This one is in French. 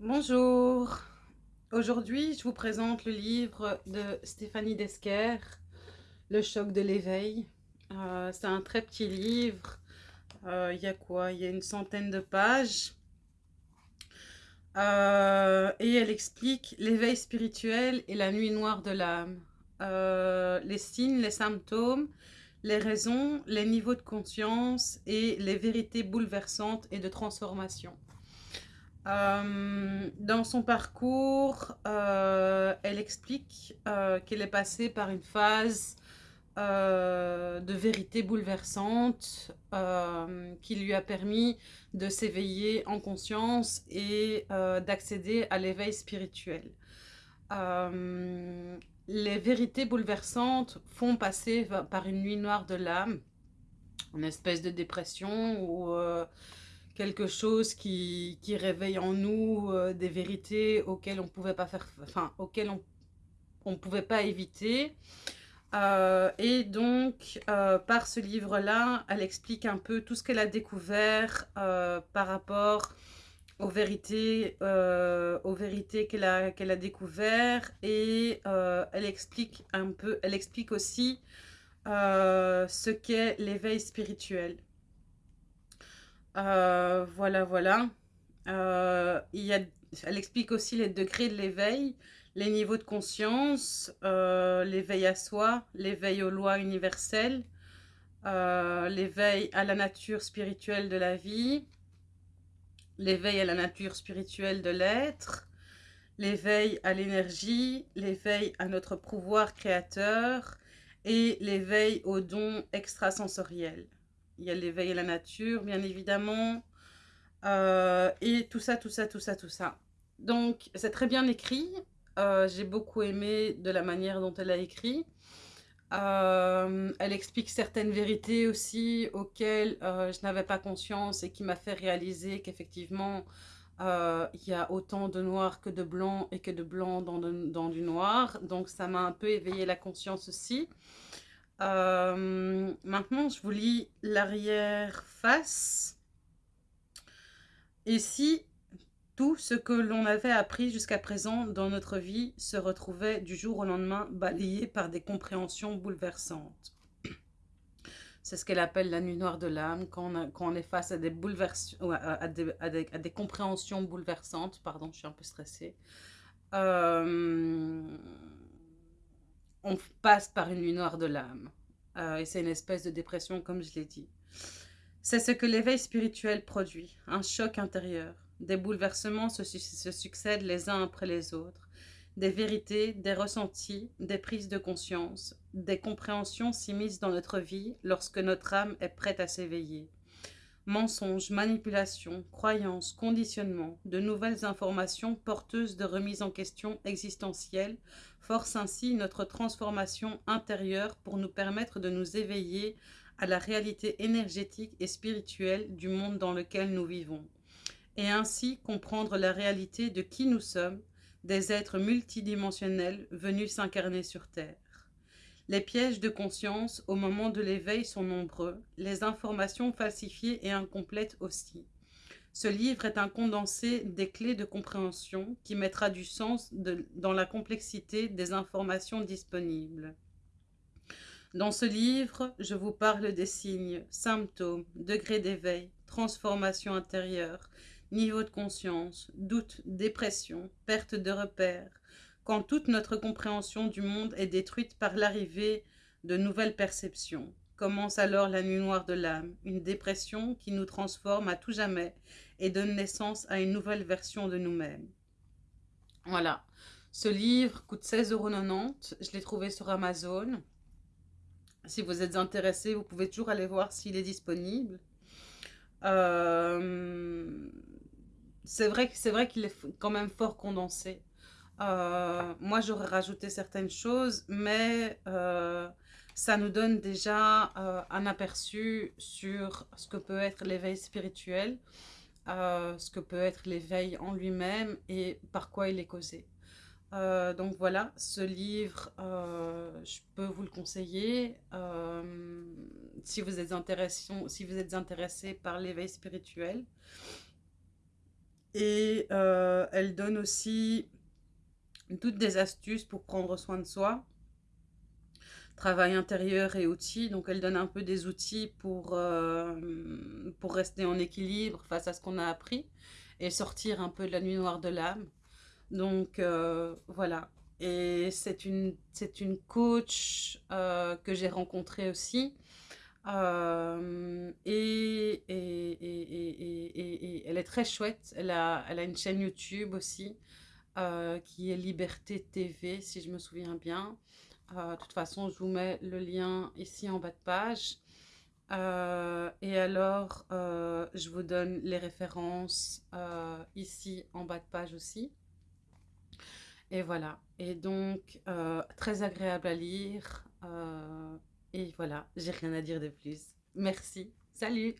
Bonjour, aujourd'hui je vous présente le livre de Stéphanie Desquer, Le choc de l'éveil. Euh, c'est un très petit livre, euh, il y a quoi? Il y a une centaine de pages. Euh, et elle explique l'éveil spirituel et la nuit noire de l'âme. les signes, les symptômes, les raisons, les niveaux de conscience et les vérités bouleversantes et de transformation. Euh, dans son parcours, euh, elle explique euh, qu'elle est passée par une phase de vérité bouleversante qui lui a permis de s'éveiller en conscience et d'accéder à l'éveil spirituel. les vérités bouleversantes font passer par une nuit noire de l'âme, une espèce de dépression ou quelque chose qui, réveille en nous euh, des vérités auxquelles on pouvait pas faire, enfin, auxquelles on ne pouvait pas éviter. Euh, et donc, euh, par ce livre-là, elle explique un peu tout ce qu'elle a découvert par rapport aux vérités, aux vérités qu'elle a, qu'elle a découvert et elle explique un peu, elle explique aussi ce qu'est l'éveil spirituel. Euh, voilà, voilà. Euh, elle explique aussi les degrés de l'éveil, les niveaux de conscience, euh, l'éveil à soi, l'éveil aux lois universelles, l'éveil à la nature spirituelle de la vie, l'éveil à la nature spirituelle de l'être, l'éveil à l'énergie, l'éveil à notre pouvoir créateur et l'éveil aux dons extrasensoriels. Il y a l'éveil à la nature, bien évidemment. Euh, et tout ça, tout ça, tout ça, tout ça. Donc, c'est très bien écrit. Euh, j'ai beaucoup aimé de la manière dont elle a écrit. Euh, elle explique certaines vérités aussi auxquelles je n'avais pas conscience et qui m'a fait réaliser qu'effectivement, il y a autant de noir que de blanc et que de blanc dans, dans du noir. Donc, ça m'a un peu éveillé la conscience aussi. Euh, maintenant, je vous lis l'arrière-face. Et si tout ce que l'on avait appris jusqu'à présent dans notre vie se retrouvait du jour au lendemain balayé par des compréhensions bouleversantes. C'est ce qu'elle appelle la nuit noire de l'âme, quand, on est face à des, à, des, compréhensions bouleversantes. Pardon, je suis un peu stressée. Euh, on passe par une nuit noire de l'âme. Euh, et c'est une espèce de dépression, comme je l'ai dit. C'est ce que l'éveil spirituel produit, un choc intérieur. Des bouleversements se, se, succèdent les uns après les autres. Des vérités, des ressentis, des prises de conscience, des compréhensions s'immiscent dans notre vie lorsque notre âme est prête à s'éveiller. Mensonges, manipulations, croyances, conditionnements, de nouvelles informations porteuses de remise en question existentielle forcent ainsi notre transformation intérieure pour nous permettre de nous éveiller à la réalité énergétique et spirituelle du monde dans lequel nous vivons, et ainsi comprendre la réalité de qui nous sommes, des êtres multidimensionnels venus s'incarner sur Terre. Les pièges de conscience au moment de l'éveil sont nombreux, les informations falsifiées et incomplètes aussi. Ce livre est un condensé des clés de compréhension qui mettra du sens dans la complexité des informations disponibles. Dans ce livre, je vous parle des signes, symptômes, degrés d'éveil, transformation intérieure, niveau de conscience, doute, dépression, perte de repères, quand toute notre compréhension du monde est détruite par l'arrivée de nouvelles perceptions. Commence alors la nuit noire de l'âme, une dépression qui nous transforme à tout jamais et donne naissance à une nouvelle version de nous-mêmes. Voilà, ce livre coûte 16,90€, je l'ai trouvé sur Amazon. Si vous êtes intéressé, vous pouvez toujours aller voir s'il est disponible. Euh, c'est vrai, vrai qu'il est quand même fort condensé. Euh, moi, j'aurais rajouté certaines choses, mais euh, ça nous donne déjà euh, un aperçu sur ce que peut être l'éveil spirituel, ce que peut être l'éveil en lui-même et par quoi il est causé. donc voilà, ce livre, je peux vous le conseiller. si, vous êtes intéressé, si vous êtes intéressé par l'éveil spirituel, Et elle donne aussi toutes des astuces pour prendre soin de soi, travail intérieur et outils. Donc elle donne un peu des outils pour, euh, pour rester en équilibre face à ce qu'on a appris et sortir un peu de la nuit noire de l'âme. Donc euh, voilà. Et c'est une, une coach euh, que j'ai rencontrée aussi. Et, et, et, et, elle est très chouette. Elle a, elle a une chaîne YouTube aussi qui est Liberté TV, si je me souviens bien. de toute façon, je vous mets le lien ici en bas de page. Euh, et alors, euh, je vous donne les références euh, ici en bas de page aussi. Et voilà. Et donc, très agréable à lire. et voilà, j'ai rien à dire de plus. Merci. Salut